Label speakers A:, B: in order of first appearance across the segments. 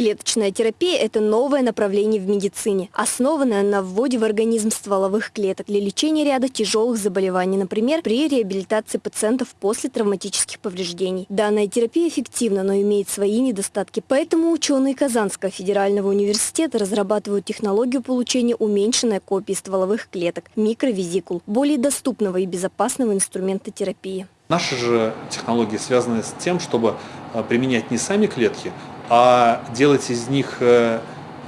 A: Клеточная терапия – это новое направление в медицине, основанное на вводе в организм стволовых клеток для лечения ряда тяжелых заболеваний, например, при реабилитации пациентов после травматических повреждений. Данная терапия эффективна, но имеет свои недостатки. Поэтому ученые Казанского федерального университета разрабатывают технологию получения уменьшенной копии стволовых клеток – микровизикул, более доступного и безопасного инструмента терапии.
B: Наши же технологии связаны с тем, чтобы э, применять не сами клетки, а делать из них э,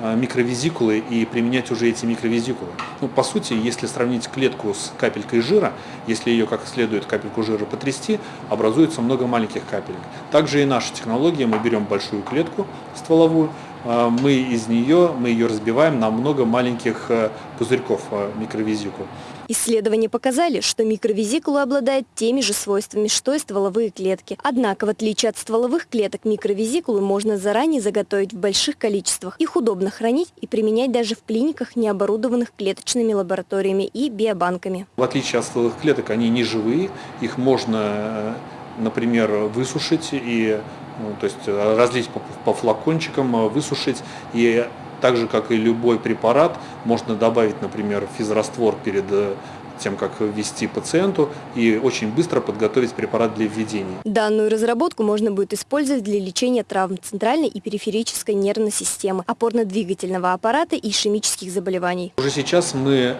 B: э, микровизикулы и применять уже эти микровизикулы. Ну, по сути, если сравнить клетку с капелькой жира, если ее как следует капельку жира потрясти, образуется много маленьких капелек. Также и наша технология, мы берем большую клетку стволовую, мы из нее, мы ее разбиваем на много маленьких пузырьков микровизикул.
A: Исследования показали, что микровизикулы обладают теми же свойствами, что и стволовые клетки. Однако, в отличие от стволовых клеток, микровизикулы можно заранее заготовить в больших количествах. Их удобно хранить и применять даже в клиниках, не оборудованных клеточными лабораториями и биобанками.
B: В отличие от стволовых клеток, они не живые, их можно, э, например, высушить и ну, то есть э, разлить по, по флакончикам, э, высушить и так же, как и любой препарат, можно добавить, например, физраствор перед э, тем, как ввести пациенту, и очень быстро подготовить препарат для введения.
A: Данную разработку можно будет использовать для лечения травм центральной и периферической нервной системы, опорно-двигательного аппарата и ишемических заболеваний.
B: Уже сейчас мы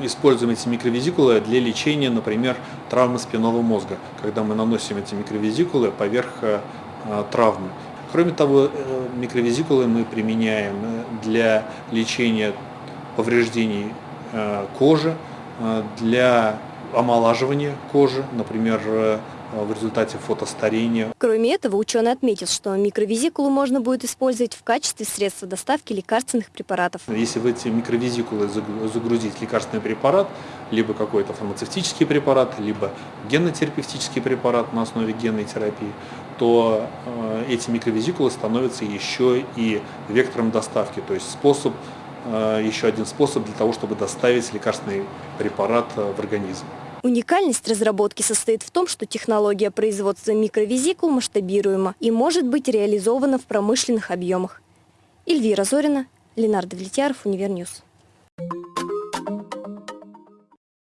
B: используем эти микровизикулы для лечения, например, травмы спинного мозга, когда мы наносим эти микровизикулы поверх э, травмы. Кроме того, э, микровизикулы мы применяем для лечения повреждений э, кожи, для омолаживания кожи, например, в результате фотостарения.
A: Кроме этого, ученый отметил, что микровизикулу можно будет использовать в качестве средства доставки лекарственных препаратов.
B: Если в эти микровизикулы загрузить лекарственный препарат, либо какой-то фармацевтический препарат, либо генотерапевтический препарат на основе генной терапии, то э, эти микровизикулы становятся еще и вектором доставки, то есть способ, э, еще один способ для того, чтобы доставить лекарственный препарат э, в организм.
A: Уникальность разработки состоит в том, что технология производства микровизикул масштабируема и может быть реализована в промышленных объемах. Эльвира Зорина, Ленардо Влетьяров, Универньюз. Thank you.